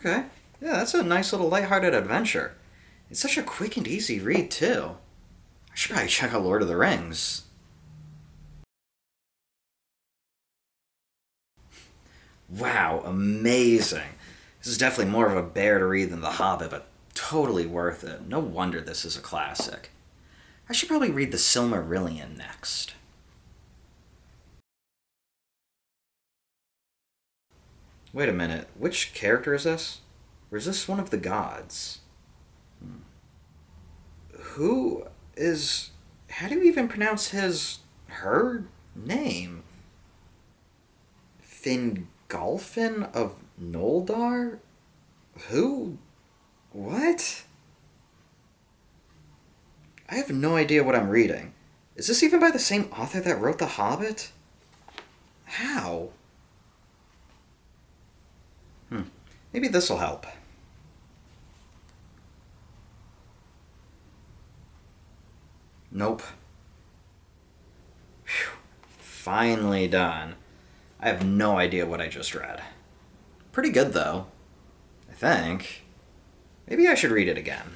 Okay. Yeah, that's a nice little lighthearted adventure. It's such a quick and easy read, too. I should probably check out Lord of the Rings. Wow, amazing. This is definitely more of a bear to read than The Hobbit, but totally worth it. No wonder this is a classic. I should probably read The Silmarillion next. Wait a minute, which character is this? Or is this one of the gods? Hmm. Who is. How do you even pronounce his. her name? Fingolfin of Noldor? Who? What? I have no idea what I'm reading. Is this even by the same author that wrote The Hobbit? How? Maybe this'll help. Nope. Whew. Finally done. I have no idea what I just read. Pretty good, though. I think. Maybe I should read it again.